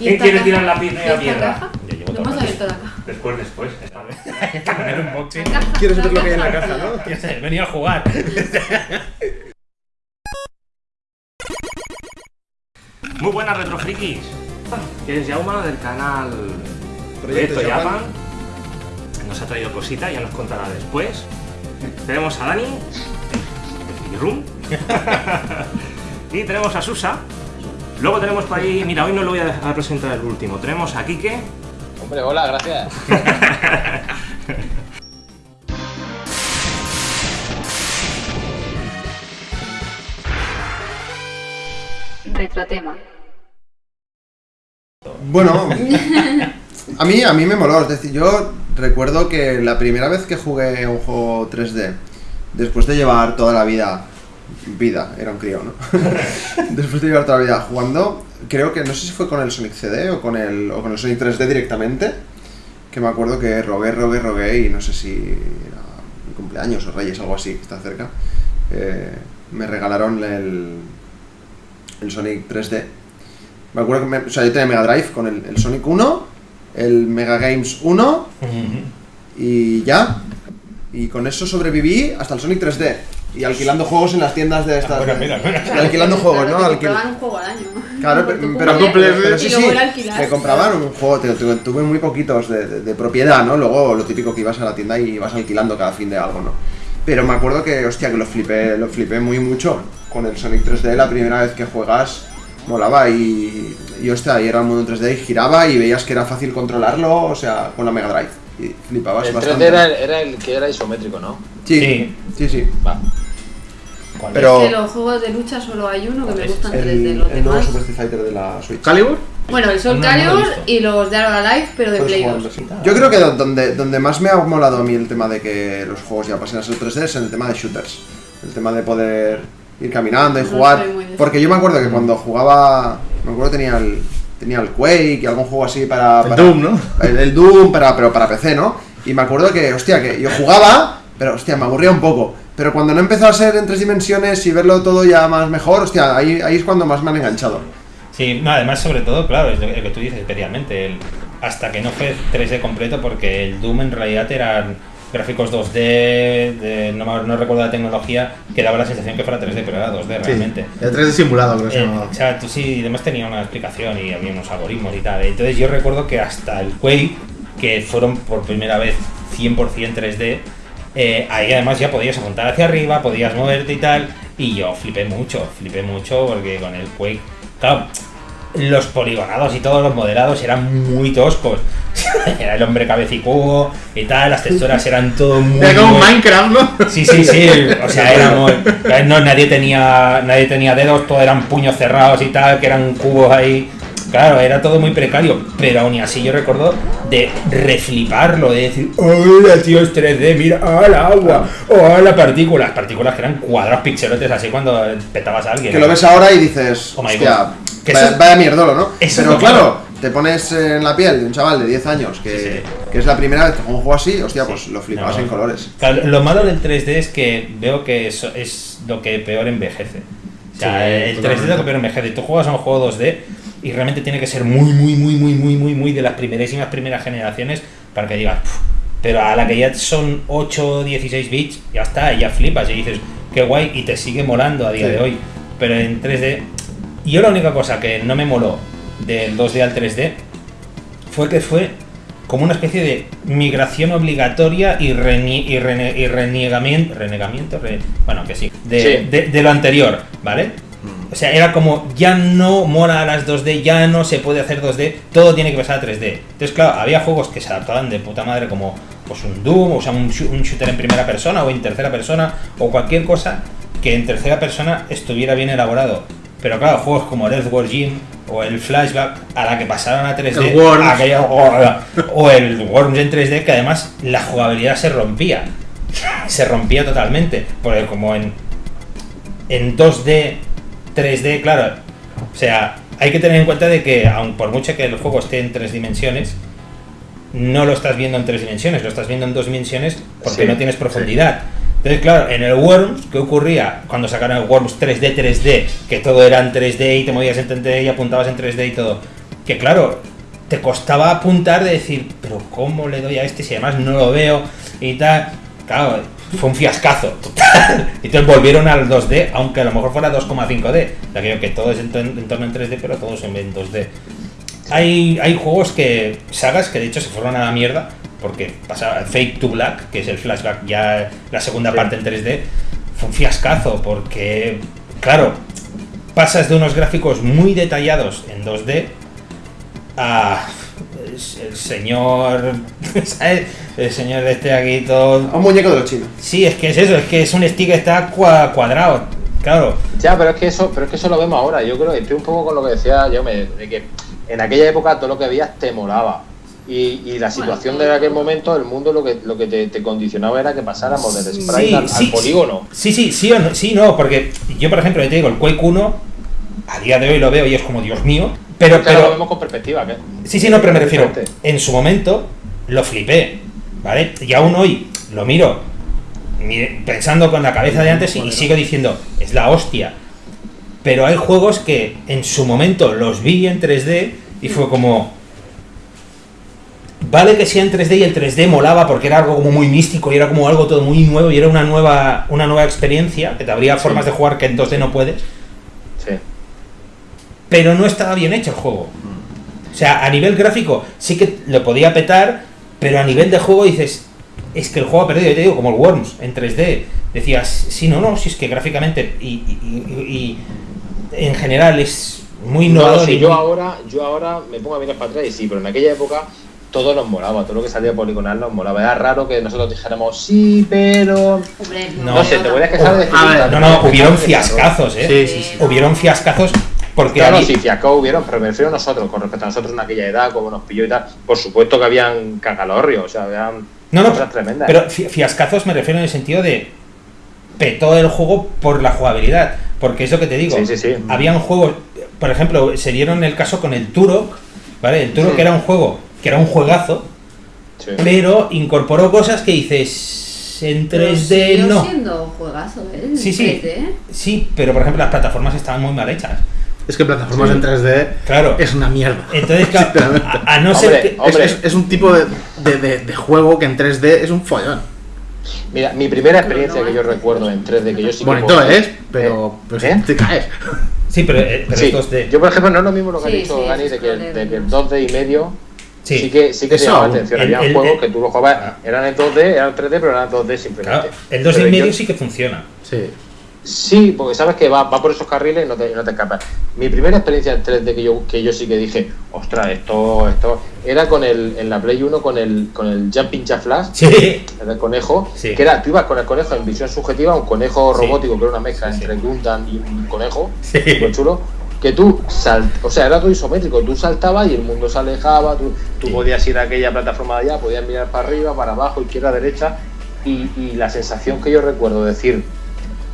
¿Y ¿Quién quiere tirar la ¿Y primera piedra? caja? Yo llevo No todo hemos abierto la caja. Después, después. poner un boxing. ¿Quieres ver lo que hay en la caja. caja, no? Ya sé, venía a jugar. Muy buenas retrofrikis. Que es Jauma del canal Proyecto Japan. Nos ha traído cosita, ya nos contará después. Tenemos a Dani, Friki Room. y tenemos a Susa. Luego tenemos por ahí, mira, hoy no lo voy a a presentar el último. Tenemos a Kike. Hombre, hola, gracias. Retrotema. Bueno, a mí, a mí me moló. Es decir, yo recuerdo que la primera vez que jugué un juego 3D, después de llevar toda la vida, vida, era un crío, ¿no? después de llevar toda la vida jugando, creo que no sé si fue con el Sonic CD o con el, o con el Sonic 3D directamente, que me acuerdo que rogué, rogué, rogué y no sé si era mi cumpleaños o Reyes, algo así, que está cerca. eh, me regalaron el, el Sonic 3D. Me acuerdo que me- o sea, yo tenía Mega Drive con el, el Sonic 1, el Mega Games 1 y ya. Y con eso sobreviví hasta el Sonic 3D. Y alquilando juegos en las tiendas de estas. mira, mira. y alquilando juegos, ¿no? te Alquil- compraban un juego al año. Claro, pero, pero, pero sí, sí, me compraban un juego, te- tuve, tuve muy poquitos de, de- de propiedad, ¿no? Luego lo típico que ibas a la tienda y ibas alquilando cada fin de algo, ¿no? Pero me acuerdo que, hostia, que lo flipé, lo flipé muy mucho con el Sonic 3D, la primera vez que juegas, molaba y, y hostia, y era un mundo en 3D y giraba y veías que era fácil controlarlo, o sea, con la Mega Drive. Y flipabas El 3D bastante. era el, era el que era isométrico, ¿no? Sí, Sí. sí, sí. Va. ¿Cuál Pero- Es que los juegos de lucha solo hay uno que me gustan El, 3D, los el nuevo. Super Street Fighter de la Switch. ¿Calibur? Bueno, el Soul No, Calibur y los de Arrow Life, pero de Puedes Play jugarlo, 2. sí. Yo creo que do- donde, donde más me ha molado a mí el tema de que los juegos ya pasen a ser 3D es en el tema de shooters. El tema de poder ir caminando y No jugar. Porque yo me acuerdo que cuando jugaba. Me acuerdo que tenía el. Tenía el Quake y algún juego así para. El para- Doom, ¿no? El, el Doom, para, pero para PC, ¿no? Y me acuerdo que, hostia, que yo jugaba, pero hostia, me aburría un poco. Pero cuando no empezó a ser en tres dimensiones y verlo todo ya más mejor, hostia, ahí, ahí es cuando más me han enganchado. Sí, no, además, sobre todo, claro, es lo que, tú dices especialmente, el, hasta que no fue 3D completo, porque el Doom en realidad eran gráficos 2D, de- no, no recuerdo la tecnología, que daba la sensación que fuera 3D, pero era 2D realmente. El 3D simulado, creo que Eh, o sea, tú sí, y además tenía una explicación y había unos algoritmos y tal. Entonces yo recuerdo que hasta el Quake, que fueron por primera vez 100% 3D, eh, ahí además ya podías apuntar hacia arriba, podías moverte y tal, y yo flipé mucho, flipé mucho porque con el Quake, claro, los poligonados y todos los modelados eran muy toscos. Era el hombre cabecicudo y tal, las texturas eran todo muy... Era como Minecraft, ¿no? Sí, sí, sí, o sea, era muy... No, nadie tenía, nadie tenía dedos, todo eran puños cerrados y tal, que eran cubos ahí. Claro, era todo muy precario, pero aún así yo recuerdo de refliparlo, de decir, hola tío, es 3D, mira, hola agua, hola partículas, partículas que eran cuadrados pixelotes así cuando petabas a alguien. Que lo ves ahora y dices, Oh my hostia, God. Que vaya, mierdolo, ¿no? eso es Pero claro, te pones en la piel de un chaval de 10 años que, Sí, sí. que es la primera vez que juega un juego así, hostia, Sí. pues lo flipabas No, en colores. Claro, lo malo del 3D es que veo que eso es lo que peor envejece. O sea, el 3D es lo que peor envejece. Tú juegas a un juego 2D y realmente tiene que ser muy, muy, muy, muy, muy, muy, muy de las primerísimas primeras generaciones para que digas, "Puf". pero a la que ya son 8 o 16 bits, ya está, ya flipas y dices, qué guay, y te sigue molando a día Sí. de hoy. Pero en 3D, y yo la única cosa que no me moló del 2D al 3D fue que fue como una especie de migración obligatoria y, renie- y, rene- y renegamiento, re- bueno, que sí, de, Sí. de- de lo anterior, ¿vale? O sea, era como, ya no mola a las 2D, ya no se puede hacer 2D, todo tiene que pasar a 3D. Entonces, claro, había juegos que se adaptaban de puta madre como pues un Doom, o sea, un, shoo- un shooter en primera persona o en tercera persona, o cualquier cosa que en tercera persona estuviera bien elaborado. Pero claro, juegos como el Earthworm Jim o el Flashback, a la que pasaron a 3D, El Worms. aquella- o, o el Worms en 3D, que además la jugabilidad se rompía. Se rompía totalmente. Porque como en, en 2D, 3D, claro. O sea, hay que tener en cuenta de que, aun por mucho que el juego esté en tres dimensiones, no lo estás viendo en tres dimensiones, lo estás viendo en dos dimensiones porque Sí, no tienes profundidad. Entonces, claro, en el Worms, ¿qué ocurría cuando sacaron el Worms 3D, 3D? Que todo era en 3D y te movías en 3D y apuntabas en 3D y todo. que claro, te costaba apuntar de decir, pero ¿cómo le doy a este si además no lo veo y tal? Claro, fue un fiascazo entonces volvieron al 2D, aunque a lo mejor fuera 2,5D. Ya creo que todo es en torno en 3D, pero todos en 2D. Hay, hay juegos que, sagas que de hecho se fueron a la mierda, porque pasaba Fake to Black, que es el flashback ya la segunda parte en 3D, fue un fiascazo, porque, claro, pasas de unos gráficos muy detallados en 2D a el señor, ¿sabes? El señor de este aquí todo... Un muñeco de los chinos. Sí, es que es eso, es que es un stick que está cua- cuadrado, claro. Ya, pero es que eso, pero es que eso lo vemos ahora. Yo creo que estoy un poco con lo que decía yo, de que en aquella época todo lo que veías te molaba. Y, y la situación de aquel momento, el mundo lo que, lo que te, te condicionaba era que pasáramos del sprite Sí, al, al sí, polígono. Sí, sí, sí o no, sí, no, porque yo, por ejemplo, yo te digo, el Quake 1, a día de hoy lo veo y es como, Dios mío, pero, ahora lo pero, vemos con perspectiva, ¿qué? sí, sí, no, pero me refiero, en su momento lo flipé, ¿vale? Y aún hoy lo miro pensando con la cabeza de antes y, y sigo diciendo, es la hostia. Pero hay juegos que en su momento los vi en 3D y fue como, Vale que sea en 3D y el 3D molaba porque era algo como muy místico y era como algo todo muy nuevo y era una nueva, una nueva experiencia, que te habría formas de jugar que en 2D no puedes. Pero no estaba bien hecho el juego. O sea, a nivel gráfico sí que lo podía petar, pero a nivel de juego dices, es que el juego ha perdido, yo te digo, como el Worms en 3D. Decías, sí, no, no, si es que gráficamente y, y- y- y en general es muy No, innovador. sí, y yo muy- ahora, yo ahora me pongo a mirar para atrás y sí, pero en aquella época todo nos molaba, todo lo que salía poligonal nos molaba. Era raro que nosotros dijéramos sí, pero. Hombre, No. No, sé, te voy a quejar de A ver, No, no, hubieron fiascazos, ¿eh? Sí, sí, sí. Hubieron fiascazos porque Claro, había- sí, fiasco hubieron, pero me refiero a nosotros, con respecto a nosotros en aquella edad, como nos pilló y tal. Por supuesto que habían cagalorrios, o sea, habían No, no, cosas tremendas. pero fi- fiascazos me refiero en el sentido de petó el juego por la jugabilidad. Porque es lo que te digo. Sí, sí, sí. Habían juegos, por ejemplo, se dieron el caso con el Turok, ¿vale? El Turok Sí. era un juego, que era un juegazo, Sí. pero incorporó cosas que dices en Pero 3D siguió no. siendo juegazo, ¿eh? Sí, sí. 3D. Sí, pero por ejemplo las plataformas estaban muy mal hechas. Es que plataformas en 3D Claro. es una mierda. Entonces, a, a no ser Hombre, que... Es, Hombre. es- es un tipo de, de- de- de juego que en 3D es un follón. Mira, mi primera experiencia no que yo recuerdo en 3D, que yo sí que Bonito puedo- es, pero Eh, pues, ¿eh? te caes. Sí, pero, eh, pero Sí, estos de... yo por ejemplo no es lo mismo lo que Sí, ha dicho sí, Dani de que, colores. de que el 2D y medio Sí. sí, que, sí que te llamaba la atención. El- Había el- juegos el- que tú los jugabas, Ah. eran en 2D, eran 3D, pero eran 2D simplemente. Claro, el 2 y medio yo- sí que funciona. Sí. Sí, porque sabes que va, va por esos carriles y no te, no te escapas. Mi primera experiencia en 3D que yo, que yo sí que dije, ostras, esto, esto, era con el, en la Play 1 con el, con el Jumping Flash, Sí. el conejo, Sí. que era, tú ibas con el conejo en visión subjetiva, un conejo Sí. robótico que era una mezcla Sí, sí. entre Gundam y un conejo, Sí. súper chulo, que tú sal, o sea, era todo isométrico, tú saltabas y el mundo se alejaba, tú, tú Sí. podías ir a aquella plataforma de allá, podías mirar para arriba, para abajo, izquierda, derecha, y, y la sensación que yo recuerdo de decir, "Mm,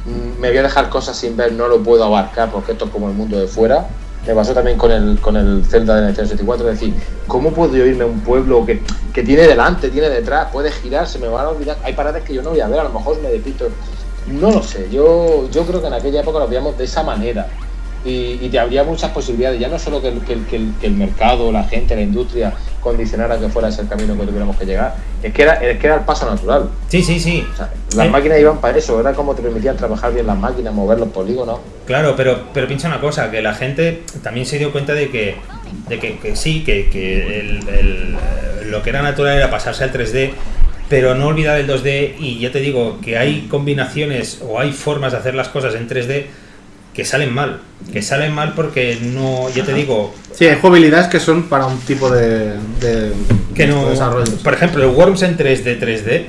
me voy a dejar cosas sin ver, no lo puedo abarcar porque esto es como el mundo de fuera. Me pasó también con el, con el Zelda de Nintendo 64, es decir, ¿cómo puedo yo irme a un pueblo que, que tiene delante, tiene detrás, puede girar, se me van a olvidar? Hay paradas que yo no voy a ver, a lo mejor me despito. No lo sé, yo, yo creo que en aquella época lo veíamos de esa manera y, y te habría muchas posibilidades, ya no solo que el- que el mercado, la gente, la industria condicionara que fuera ese el camino que tuviéramos que llegar, es que era, es que era el paso natural. Sí, sí, sí. O sea, las Eh, máquinas iban para eso, era como te permitían trabajar bien las máquinas, mover los polígonos. Claro, pero, pero piensa una cosa, que la gente también se dio cuenta de que, de que, que sí, que, que el- el, lo que era natural era pasarse al 3D, pero no olvidar el 2D y ya te digo que hay combinaciones o hay formas de hacer las cosas en 3D que salen mal, que salen mal porque no, ya te digo, Sí, hay jugabilidades que son para un tipo de, de, que no, de desarrollos. por ejemplo, el Worms en 3D 3D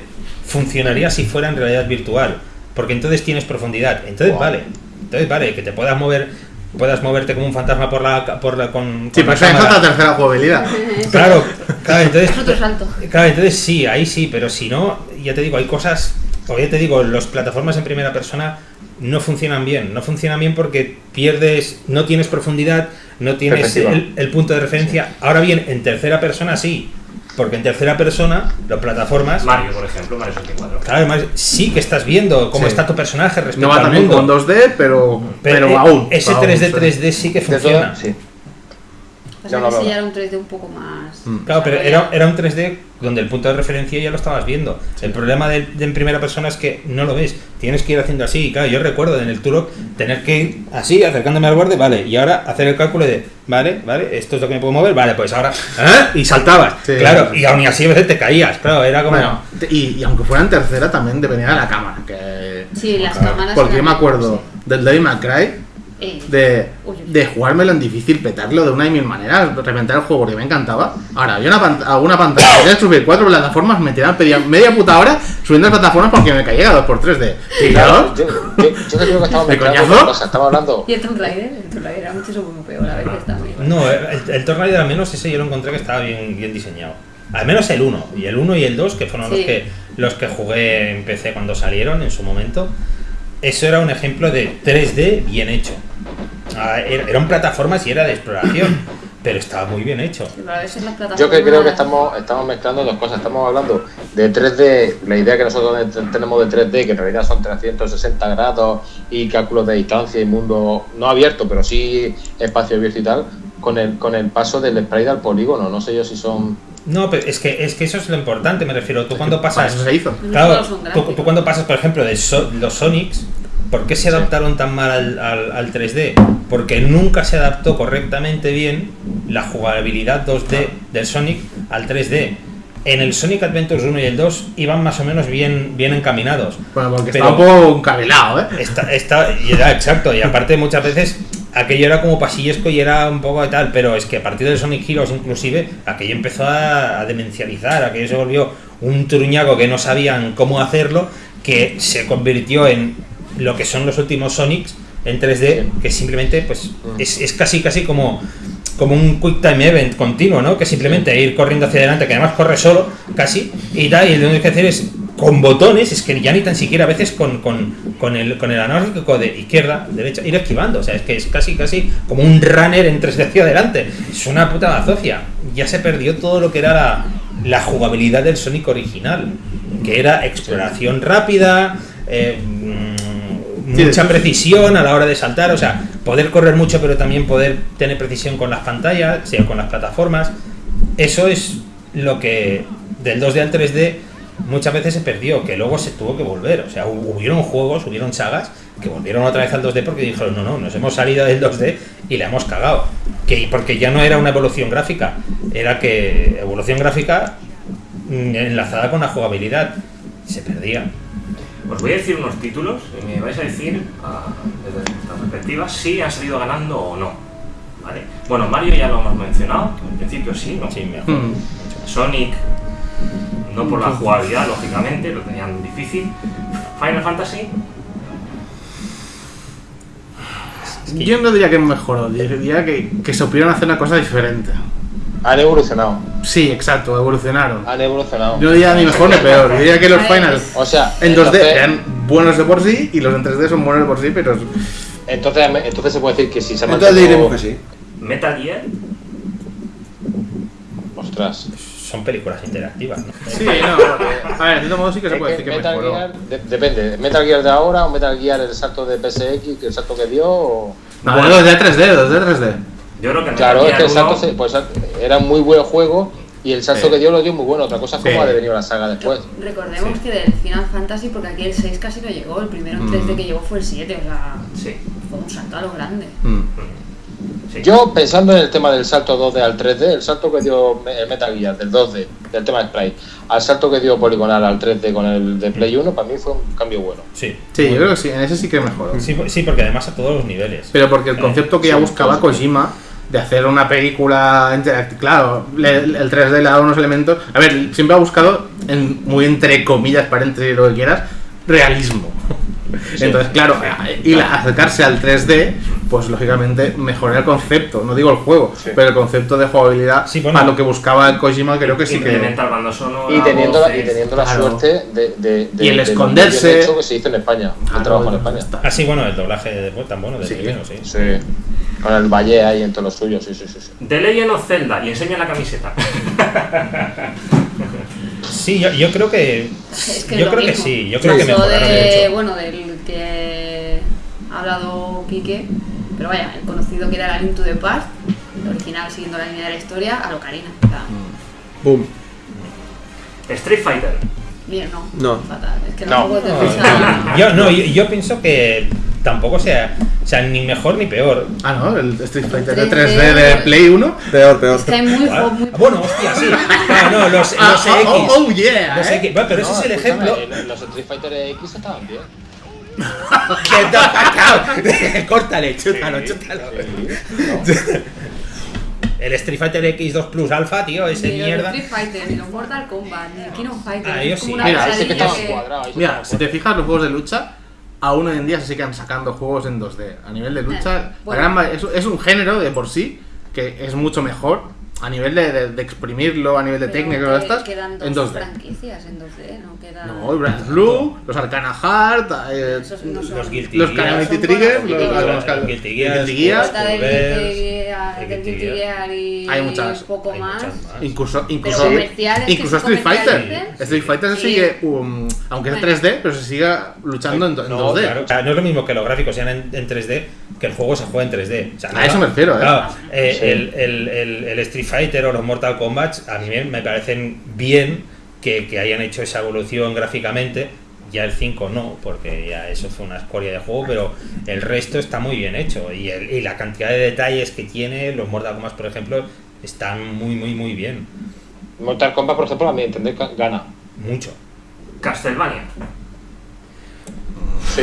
funcionaría si fuera en realidad virtual, porque entonces tienes profundidad, entonces Wow. vale, entonces vale que te puedas mover, puedas moverte como un fantasma por la por la con, Sí, con la pero cámara. otra tercera jugabilidad. Claro, claro, entonces Es otro salto. Claro, entonces sí, ahí sí, pero si no, ya te digo, hay cosas, o ya te digo, las plataformas en primera persona no funcionan bien, no funcionan bien porque pierdes, no tienes profundidad, no tienes el, el punto de referencia. Ahora bien, en tercera persona sí, porque en tercera persona, las plataformas, Mario, por ejemplo, Mario 64. claro, además sí que estás viendo cómo Sí. está tu personaje respecto No va al también mundo. con 2D, pero, pero, aún. ese aún, 3D sí. 3D sí que funciona. todo, sí. Pasa Ya no que ese hablaba. ya era un 3D un poco más. Mm. Claro, pero era, era un 3D donde el punto de referencia ya lo estabas viendo. El problema de, de en primera persona es que no lo ves. Tienes que ir haciendo así. Y claro, yo recuerdo en el Turok tener que ir así, acercándome al borde, vale. Y ahora hacer el cálculo de, vale, vale, esto es lo que me puedo mover, vale, pues ahora. ¿eh? Y saltabas. Sí. claro, y aún así a veces te caías. Claro, era como. Bueno, y, y aunque fuera en tercera también dependía de la cámara. Que... Sí, las Claro, cámaras. Porque yo me acuerdo del Devil Eh, de, de jugármelo en difícil, petarlo de una y mil maneras, reventar el juego porque me encantaba. Ahora, había una pant- alguna pantalla, quería subir cuatro plataformas, me tiraban media puta hora subiendo las plataformas porque me caía 2x3 de. ¿Y Claro, yo? yo, yo, creo que estamos ¿De mezclando coñazo? Estamos hablando. Y el Tomb Raider, el Tomb Raider era mucho muy peor, a veces también. No, el, el Tomb Raider al menos ese yo lo encontré que estaba bien, bien diseñado. Al menos el 1. Y el 1 y el 2, que fueron los, Sí. que, los que jugué en PC cuando salieron en su momento. Eso era un ejemplo de 3D bien hecho. Ah, era- Eran plataformas y era de exploración, pero estaba muy bien hecho. Yo que creo que estamos, estamos mezclando dos cosas. Estamos hablando de 3D, la idea que nosotros te- tenemos de 3D, que en realidad son 360 grados y cálculos de distancia y mundo no abierto, pero sí espacio abierto y tal, con el, con el paso del sprite al polígono. No sé yo si son. No, pero es que, es que eso es lo importante, me refiero. Tú cuando pasas. eso se hizo. Claro, tú, cuando pasas, por ejemplo, de So- los Sonics, ¿por qué se adaptaron tan mal al, al- al 3D? Porque nunca se adaptó correctamente bien la jugabilidad 2D del Sonic al 3D. En el Sonic Adventures 1 y el 2 iban más o menos bien, bien encaminados. Bueno, porque Pero- estaba un poco encarrilado, ¿eh? Está, está, y era exacto, y aparte muchas veces aquello era como pasillesco y era un poco de tal, pero es que a partir del Sonic Heroes inclusive, aquello empezó a, a demencializar, aquello se volvió un truñaco que no sabían cómo hacerlo, que se convirtió en lo que son los últimos Sonics en 3D, que simplemente pues es, es casi casi como como un quick time event continuo, ¿no? Que simplemente ir corriendo hacia adelante, que además corre solo, casi, y tal, y lo único que hacer es con botones, es que ya ni tan siquiera a veces con, con, con el, con el analógico de izquierda, derecha, ir esquivando, o sea, es que es casi casi como un runner en 3D hacia adelante, es una puta bazofia, ya se perdió todo lo que era la, la jugabilidad del Sonic original, que era exploración rápida, eh, mm, mucha precisión a la hora de saltar, o sea, poder correr mucho pero también poder tener precisión con las pantallas, o sea, con las plataformas. Eso es lo que del 2D al 3D muchas veces se perdió, que luego se tuvo que volver. O sea, hu- hubieron juegos, hubieron sagas que volvieron otra vez al 2D porque dijeron, no, no, nos hemos salido del 2D y la hemos cagado. Que, porque ya no era una evolución gráfica, era que evolución gráfica mm, enlazada con la jugabilidad. Se perdía. Os voy a decir unos títulos y me vais a decir, ah, desde vuestra perspectiva, si han salido ganando o no. ¿Vale? Bueno, Mario ya lo hemos mencionado, en principio sí, ¿no? Sí, me acuerdo. Mm. Sonic, no por la jugabilidad, lógicamente, lo tenían difícil. Final Fantasy, Yo no diría que mejoró, diría que, que supieron hacer una cosa diferente. Han evolucionado. Sí, exacto, evolucionaron. Han evolucionado. Yo no diría ni mejor ni peor, yo diría que los finals O sea, en 2D entonces- eran buenos de por sí y los en 3D son buenos de por sí, pero Entonces, entonces se puede decir que si se ha Entonces mantenido- diremos que sí. Metal Gear, Ostras. Son películas interactivas, ¿no? Sí, no, a ver, de todo modo sí que se Es puede que decir que Metal mejoró. Gear, de- depende, ¿Metal Gear de ahora o Metal Gear el salto de PSX, que el salto que dio? o- No, de 2D a 3D, 2D a 3D. yo creo que Metal Claro, es que el salto 1 se- pues, era un muy buen juego y el salto Sí. que dio lo dio muy bueno. Otra cosa es cómo Sí. ha devenido la saga después. Recordemos Sí. que del Final Fantasy, porque aquí el 6 casi no llegó, el primero en 3D Mm. que llegó fue el 7, o sea, Sí, fue un salto a lo grande. Mm. Sí. Yo, pensando en el tema del salto 2D al 3D, el salto que dio el Metal Gear del 2D, del tema de Sprite, al salto que dio Poligonal al 3D con el de Play 1, para mí fue un cambio bueno. Sí. Sí, yo creo que sí, en ese sí que mejoró. Sí, sí, porque además a todos los niveles. Pero porque el Eh, concepto que ya sí, buscaba sí. Kojima de hacer una película interactiva, claro, le- el 3D le ha dado unos elementos. A ver, siempre ha buscado, en, muy entre comillas, paréntesis, lo que quieras, realismo. Entonces, claro, y la- acercarse al 3D, pues lógicamente mejorar el concepto, no digo el juego, Sí. pero el concepto de jugabilidad Sí, bueno. para lo que buscaba el Kojima, creo que sí que. Sonora, Y teniendo, la, y teniendo la claro. suerte de, de, de- Y el de esconderse. bien hecho que se hizo en España, el trabajo en España. está. Ah, sí, bueno, el doblaje de después tan bueno del Sí. primero, sí. Sí. Con el Valle ahí en todos los suyos, sí, sí, sí. sí. The Legend of Zelda, y enseña la camiseta. Sí, yo, yo creo que. Es que es yo lo creo que sí, yo creo que mejoraron de, mucho. Bueno, del que ha hablado Quique, pero vaya, el conocido que era la Link to the Past, el original siguiendo la línea de la historia, a Ocarina. O sea, Boom. Street Fighter. bien, no. No. Fatal. Es que No. te gusta- Yo, no, yo, yo pienso que tampoco sea, o sea, ni mejor ni peor. Ah, no, el Street Fighter de 3D 3D de Play 1. Peor, peor. Es que hay muy, Ah, muy Bueno, hostia, sí. Ah, no, los, los Ah, X. oh, oh, yeah, Los eh. X. Bueno, pero ese es el ejemplo. Los Street Fighter X estaban bien. The fuck out. Córtale, chútalo, chútalo. El Street Fighter X2 Plus Alpha, tío, ese Ni mierda. Street Fighter, ni los Mortal Kombat, ni el Fighters. Ah, como sí. Mira, sí que que- sí Mira, si te fijas, los juegos de lucha, aún hoy en día se siguen sacando juegos en 2D. A nivel de lucha, Eh, bueno. la gran es un género de por sí que es mucho mejor a nivel de, de- de exprimirlo, a nivel de técnica que estas, Quedan dos en 2D. franquicias en 2D, no quedan... No, Blue, los Arcana Heart, eh, no son- Los Guilty los. Calamity Trigger, los, algunos sí. cal- Guilty Gear, Guilty Gear, Está del Reverse, Guilty Gear, el del Guilty Guilty Gear. Gear y Hay muchas, poco Hay más. más. Incluso, incluso, incluso sí Street Fighter. Street Fighter se sigue, um, aunque es Bueno. 3D, pero se sigue luchando en, en No, 2D. claro. O sea, no es lo mismo que los gráficos sean en, en 3D que el juego se juegue en 3D. O sea, A eso me refiero, ¿eh? Claro, eh, Sí. el, el- el- el Street Fighter o los Mortal Kombat a mí me, me parecen bien que, que hayan hecho esa evolución gráficamente. Ya el 5 no, porque ya eso fue una escoria de juego, pero el resto está muy bien hecho. Y, el- y la cantidad de detalles que tiene, los Mortal Kombat, por ejemplo, están muy, muy, muy bien. Mortal Kombat, por ejemplo, a mi entender, gana. Mucho. Castlevania. Sí.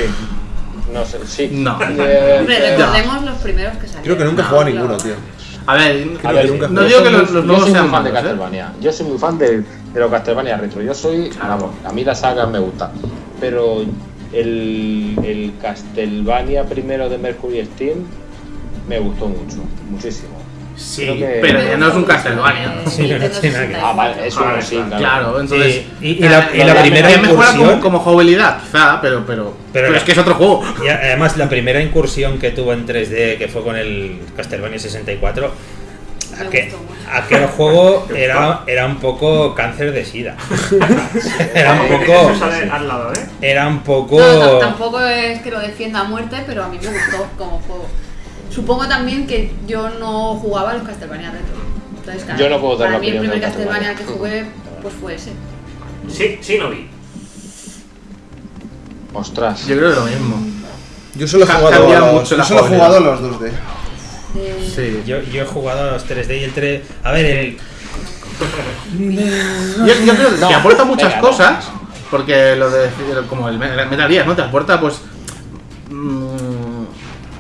No sé, sí. No. Eh, Hombre, eh, recordemos los primeros que salieron. Creo que nunca he No, a ninguno, tío. A ver, A ver, nunca no digo que los, los nuevos sean fan de ¿eh? Castlevania. Yo soy muy fan de, de los Castlevania retro. Yo soy, vamos, a mí la saga me gusta. Pero el, el Castlevania primero de Mercury Steam me gustó mucho, muchísimo. Sí, que- pero ya no es un Castlevania. Eh, Sí, no tiene nada que ver. 64. Ah, vale, es Vale, sí, claro. Claro, entonces. Sí, y- y la- y la eh, primera ya mejora como, incursión- como jugabilidad, quizá, pero, pero, pero, es que es otro juego. Y además la primera incursión que tuvo en 3D, que fue con el Castlevania 64, Me aquel, aquel juego era, era un poco cáncer de sida. era un Eh, poco... Eso sale al lado, ¿eh? Era un poco... No, no, tampoco es que lo defienda a muerte, pero a mí me gustó como juego. Supongo también que yo no jugaba a los Castlevania retro. Entonces, claro, Yo no puedo dar para la mí el primer Castlevania que jugué pues fue ese. Sí, sí, no vi. Ostras. Yo creo que lo mismo. Yo solo he jugado, a los, mucho yo solo he jugado a los 2D. De- Sí. Yo, yo he jugado a los 3D y el 3... A ver, el... Yo, yo creo que No, te aporta muchas venga, no. cosas, porque lo de como el Me- Metal Gear, ¿no? Te aporta pues mm,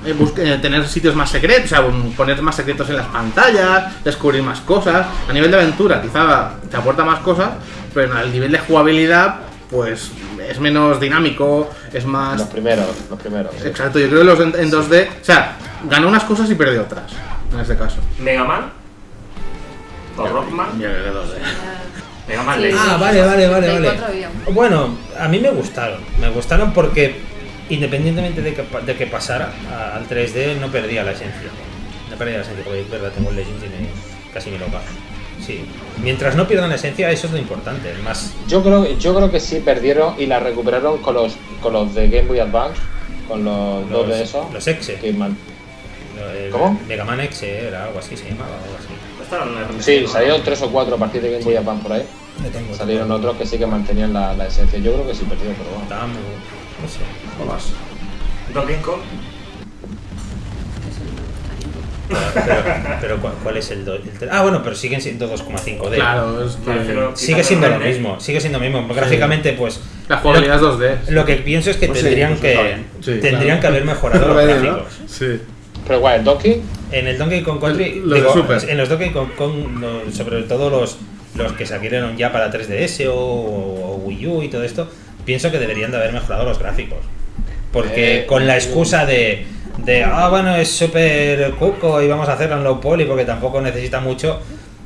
eh, eh, tener sitios más secretos, o sea, un- poner más secretos en las pantallas, descubrir más cosas. A nivel de aventura, quizá te aporta más cosas, pero al nivel de jugabilidad, pues es menos dinámico, es más. Los primeros, los primeros. sí. Exacto, yo creo que los en, en 2D, o sea, ganó unas cosas y perdió otras, en este caso. Mega Man. O Rockman. Yo creo que 2D. Mega Man Sí. Ah, vale, vale, vale, vale. 64 había. Bueno, a mí me gustaron. Me gustaron porque independientemente de que, pa- de que pasara a- al 3D, no perdía la esencia. No perdía la esencia, porque es verdad, tengo el Legends y me- casi me lo paso. Sí. Mientras no pierdan la esencia, eso es lo importante. El más. Yo creo, yo creo que sí perdieron y la recuperaron con los, con los de Game Boy Advance, con los, dos de esos. Los Exe. que man- ¿Cómo? Mega Man Exe era algo así, se llamaba algo así. Sí, salieron tres o cuatro a partir de Game Boy Advance por ahí. Tengo Salieron otros que sí que mantenían la, la esencia. Yo creo que sí perdió, pero bueno. Estaba muy- no sé. Donkey Kong. Pero, pero ¿cuál, cuál es el, do- el Ah, bueno, pero siguen siendo 2,5D. Claro, es que Sigue siendo lo mismo, sigue siendo lo mismo. Gráficamente, pues. la jugabilidad es 2D. Lo que pienso es que Pues sí, tendrían pues que. Sí, tendrían claro. que haber mejorado los gráficos. Sí. Pero igual, el Donkey, En el Donkey Kong Country, Los de digo, Super. en los Donkey Kong, Kong, no, sobre todo los, los que salieron ya para 3DS o, o Wii U y todo esto, pienso que deberían de haber mejorado los gráficos. Porque Eh, con la excusa de, de ah, bueno, es súper cuco y vamos a hacerlo en low poly porque tampoco necesita mucho,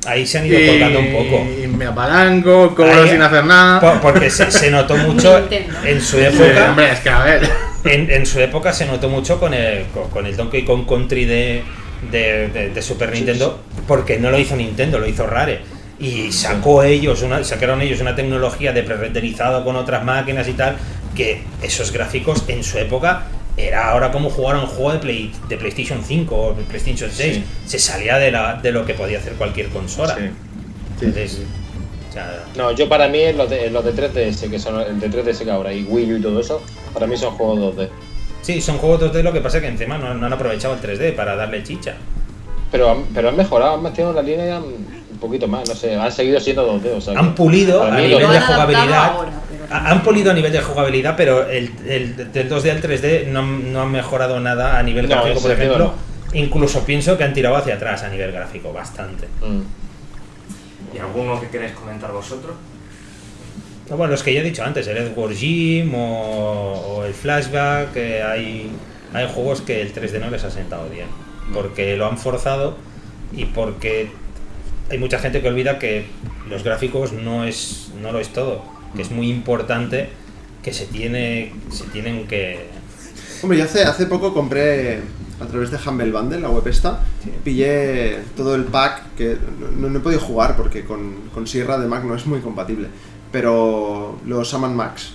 ahí se han ido colgando un poco. Y me apalanco, cobro Ahí- sin hacer nada. Por- porque se, se notó mucho en su Sí, época. hombre, es que a ver. En, en su época se notó mucho con el, con, con el Donkey Kong Country de, de, de- de Super Nintendo, porque no lo hizo Nintendo, lo hizo Rare. Y sacó ellos una, sacaron ellos una tecnología de pre-renderizado con otras máquinas y tal, que esos gráficos en su época era ahora como jugar a un juego de, Play, de PlayStation 5 o de PlayStation 6. Sí. Se salía de, la, de lo que podía hacer cualquier consola. Sí. Entonces, o sea, No, yo para mí los de, los de 3DS, que son el de 3DS que ahora y Wii U y todo eso, para mí son juegos 2D. sí, son juegos 2D, lo que pasa es que encima no, no han aprovechado el 3D para darle chicha. Pero, han- pero han mejorado, han mantenido la línea un poquito más, no sé, han seguido siendo 2D. O sea, Han pulido a nivel de jugabilidad. ahora, Han polido a nivel de jugabilidad, pero el, el- del 2D al 3D no, han- no han mejorado nada a nivel No, gráfico, por ejemplo. Incluso pienso que han tirado hacia atrás a nivel gráfico, bastante. Mm. ¿Y alguno que queréis comentar vosotros? No, Bueno, los que ya he dicho antes, el Edward Jim o, o el Flashback, que hay, hay juegos que el 3D no les ha sentado bien, porque lo han forzado y porque hay mucha gente que olvida que los gráficos no es no lo es todo, que es muy importante que se tiene se tienen que Hombre, yo hace, hace poco compré a través de Humble Bundle, la web esta, pillé todo el pack que no, no he podido jugar porque con, con Sierra de Mac no es muy compatible, pero los Saman Max.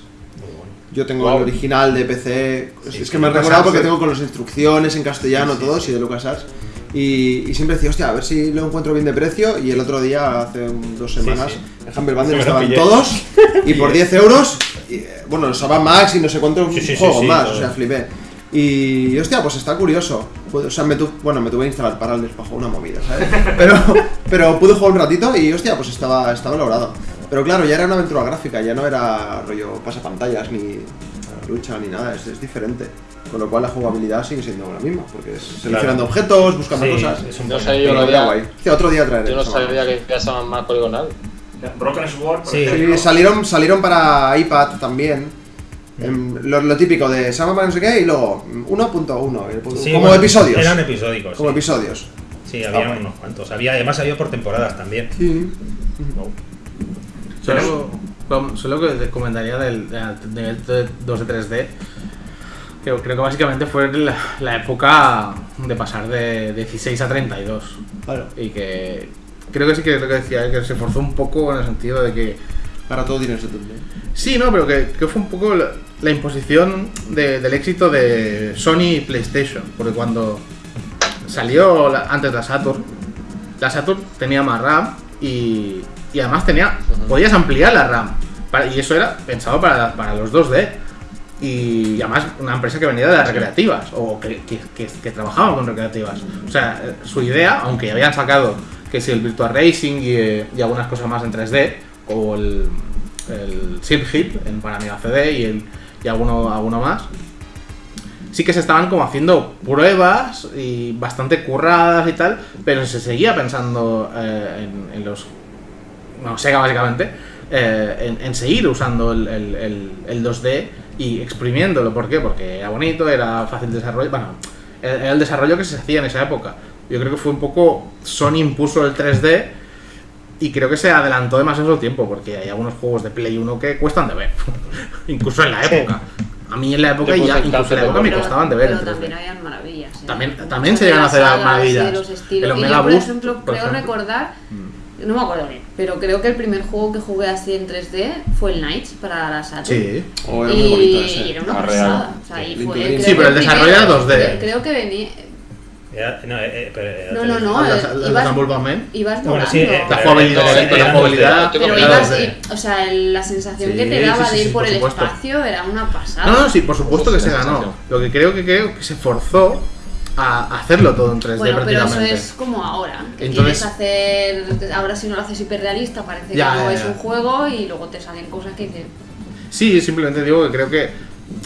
Yo tengo Wow. el original de PC, es- Sí, es que sí, me he recordado porque sí. tengo con las instrucciones en castellano todos y de LucasArts. Y, y siempre decía, hostia, a ver si lo encuentro bien de precio. Y el otro día, hace un- dos semanas, sí. en Humble Bundle estaban pillé. todos. Y por 10 euros, y, eh, bueno, los Saman Max y no sé cuántos Sí, sí, sí, juegos sí, más, o sea, flipé. Y, hostia, pues está curioso. Pues, O sea, me tu- bueno, me tuve que instalar Parallels para jugar una movida, ¿sabes? Pero, pero pude jugar un ratito y, hostia, pues estaba, estaba logrado. Pero claro, ya era una aventura gráfica, ya no era rollo pasapantallas ni lucha ni nada, es, es diferente. Con lo cual la jugabilidad sigue siendo la misma, porque es seleccionando objetos, buscando Sí, cosas. es un No sé, yo Pero lo había- guay. Hostia, otro día traeré. Yo no sabía que llaman más poligonal. Broken Sword, por Sí. ejemplo. Sí, salieron, salieron para iPad también. Em, lo, lo típico de Sama para no sé qué y luego mm, 1.1, el punto- Sí, como bueno, episodios. Eran episódicos. como sí. episodios. Sí, había Ah, unos cuantos. Había, además había por temporadas también. Sí. Solo que te comentaría del, del nivel de 2 de 3D. Que creo que básicamente fue la, la época de pasar de 16 a 32. Claro. Y que creo que sí que es lo que decía, que se forzó un poco en el sentido de que Para todo tienes entonces. Sí, no, pero que, que fue un poco la, la imposición de- del éxito de Sony y PlayStation. Porque cuando salió la- antes la Saturn, la Saturn tenía más RAM y, y además tenía podías ampliar la RAM. Para- y eso era pensado para, para los 2D. Y además una empresa que venía de las recreativas o que, que, que- que trabajaba con recreativas. O sea, su idea, aunque ya habían sacado que si el Virtual Racing y, eh, y algunas cosas más en 3D, o el, el Silk Hip en para Amiga CD y, el, y alguno, alguno más, sí que se estaban como haciendo pruebas y bastante curradas y tal, pero se seguía pensando eh, en, en los. No, Sega básicamente, eh, en, en seguir usando el, el- el- el 2D y exprimiéndolo. ¿Por qué? Porque era bonito, era fácil de desarrollo. Bueno, era el desarrollo que se hacía en esa época. Yo creo que fue un poco. Sony impuso el 3D y creo que se adelantó demasiado tiempo porque hay algunos juegos de Play 1 que cuestan de ver. incluso en la época. A mí en la época ya, incluso en la época me costaban de ver. Pero en 3D. también habían maravillas. ¿eh? También- también se llegan a hacer maravillas. y los Omega yo, por Boost, ejemplo, por creo ejemplo. recordar, no me acuerdo bien, pero creo que el primer juego que jugué así en 3D fue el Knights para la Saturn. Sí. Oh, era y, muy bonito ese. y era una Ah, pasada. O sea, y fue, creo Sí, que pero el desarrollo era primero, 2D. Creo, creo que venía. Era- no, eh, eh, pero era No, no, 3D. no. Ah, eh, las ibas, ibas Bueno, sí, eh, La jugabilidad, era- la jugabilidad. Pero ibas, era 2D. y- o sea, el- la sensación Sí, que te daba sí, sí, de ir sí, por, por el supuesto. espacio era una pasada. No, no, sí, por supuesto que se ganó. Lo que creo que creo que se forzó a hacerlo todo en 3D Bueno, pero eso prácticamente. es como ahora. Que Entonces- quieres hacer. Ahora, si no lo haces hiperrealista, parece Ya, que no ya, es ya. un juego y luego te salen cosas que dices. Sí, simplemente digo que creo que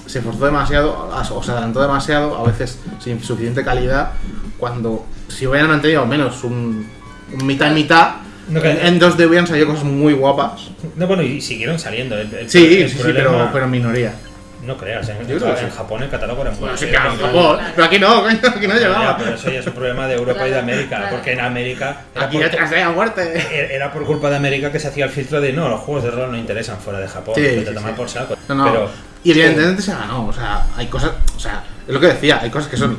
se forzó demasiado, o se adelantó demasiado, a veces sin suficiente calidad, cuando si hubieran mantenido al menos un, un mitad y mitad, No, que- en 2D hubieran salido cosas muy guapas. No, bueno, y siguieron saliendo. El, el- Sí, el sí, sí, pero, pero en minoría. No creas, en, en sí. Japón el catálogo era muy Bueno, sí, claro, en Japón, claro. pero aquí no, coño, aquí no Ya, llegaba. pero eso ya es un problema de Europa y de América, claro. porque en América era Aquí por, ya te a muerte. era- por culpa de América que se hacía el filtro de no, los juegos de rol no interesan fuera de Japón, Sí, que sí, te toman sí. por saco. No, no. Pero y evidentemente se ganó. O sea, hay cosas. O sea, es lo que decía, hay cosas que son.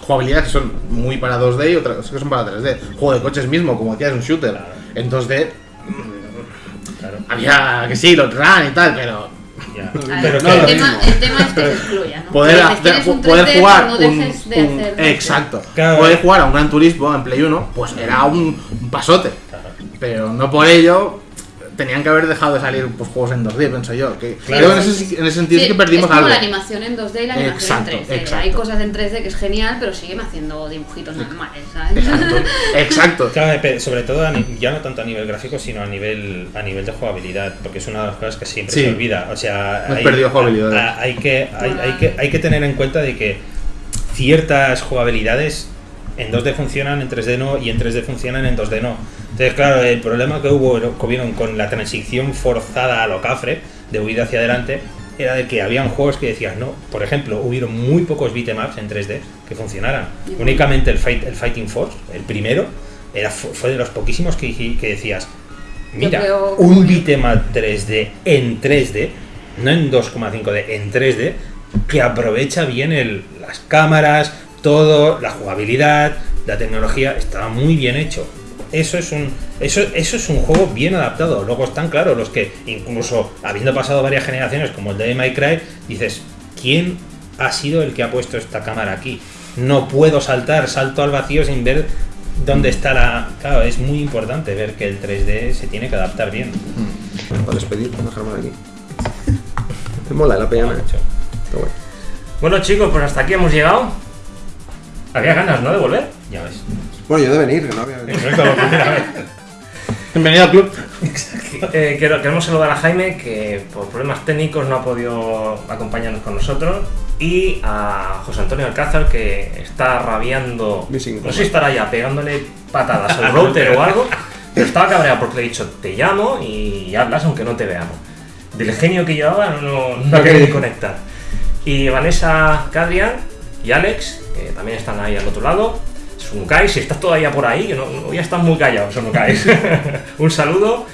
Jugabilidades que son muy para 2D y otras cosas que son para 3D. Juego de coches mismo, como decías, es un shooter. Claro. En 2D claro. había que sí, los run y tal, pero. Ya. Pero el, que- lo tema, el tema es que se excluya, ¿no? Poder, un poder 3D, jugar no un, dejes de un- hacer 3D. exacto Claro. poder jugar a un Gran Turismo en Play 1 pues era un, un pasote pero no por ello tenían que haber dejado de salir pues, juegos en 2D pienso yo que Claro. creo en ese, en ese sentido Sí, sí que perdimos es como algo la animación en 2D y la animación Exacto, en 3D. exacto. Hay cosas en 3D que es genial, pero siguen haciendo dibujitos normales, ¿sabes? exacto exacto Claro, sobre todo ya no tanto a nivel gráfico, sino a nivel a nivel de jugabilidad, porque es una de las cosas que siempre Sí. se olvida. O sea, Hemos perdido jugabilidad. a- a- hay, que, hay, hay que hay que tener en cuenta de que ciertas jugabilidades en 2D funcionan, en 3D no, y en 3D funcionan, en 2D no. Entonces, claro, el problema que hubo que hubieron con la transición forzada a lo cafre, de huir hacia adelante, era de que habían juegos que decías, no, por ejemplo, hubieron muy pocos beatemaps en 3D que funcionaran. Únicamente el, Fight, el Fighting Force, el primero, era, fu- fue de los poquísimos que, decías, mira, creo- un beatmap 3D en 3D, no en 2,5D, en 3D, que aprovecha bien el, las cámaras, todo, la jugabilidad, la tecnología, estaba muy bien hecho. Eso es un eso, eso es un juego bien adaptado. Luego están claro los que incluso habiendo pasado varias generaciones como el de My Cry, dices, ¿quién ha sido el que ha puesto esta cámara aquí? No puedo saltar, salto al vacío sin ver dónde está la. Claro, es muy importante ver que el 3D se tiene que adaptar bien. Para despedir, dejarme aquí. Me mola la peña. Mucho. Está guay. Bueno chicos, pues hasta aquí hemos llegado. Había ganas, ¿no? De volver. Ya ves. Bueno, yo de venir, que no había venido. Bienvenido al club Eh, quiero- queremos saludar a Jaime, que por problemas técnicos no ha podido acompañarnos con nosotros. Y a José Antonio Alcázar, que está rabiando. Missing No sé si estará ya pegándole patadas al router o algo. Pero estaba cabreado porque le he dicho, te llamo y hablas aunque no te veamos. Del genio que llevaba no, no, no ha querido ni conectar. Y Vanessa Cadrian y Alex, que también están ahí al otro lado. Sunukai, si estás todavía por ahí, no, no- ya están muy callados, Sunukai. Un saludo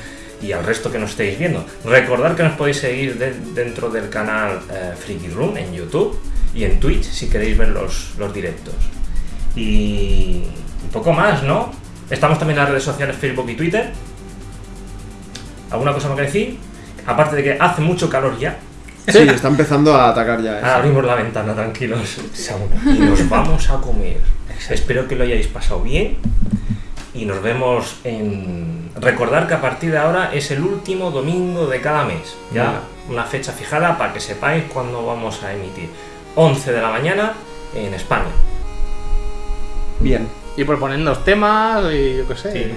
y al resto que nos estéis viendo. Recordad que nos podéis seguir de- dentro del canal eh, Freaky Room en YouTube y en Twitch si queréis ver los, los directos. Y un poco más, ¿no? Estamos también en las redes sociales Facebook y Twitter. ¿Alguna cosa más que decir? Aparte de que hace mucho calor ya, Sí, está empezando a atacar ya. ¿eh? Ahora abrimos la ventana, tranquilos. Y nos vamos a comer. Espero que lo hayáis pasado bien. Y nos vemos en. Recordar que a partir de ahora es el último domingo de cada mes. Ya una fecha fijada para que sepáis cuándo vamos a emitir. 11 de la mañana en España. Bien. Y proponernos temas y yo qué sé Sí.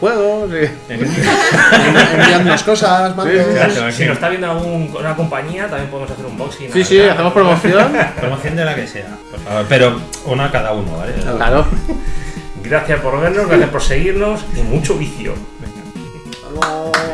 juegos y- Enviadnos cosas, mandos. Si nos está viendo alguna compañía, también podemos hacer un boxing. sí sí hacemos promoción Promoción de la que sea, por favor. Pero una a cada uno, ¿vale? claro Gracias por vernos, gracias por seguirnos y mucho vicio. ¡Ay,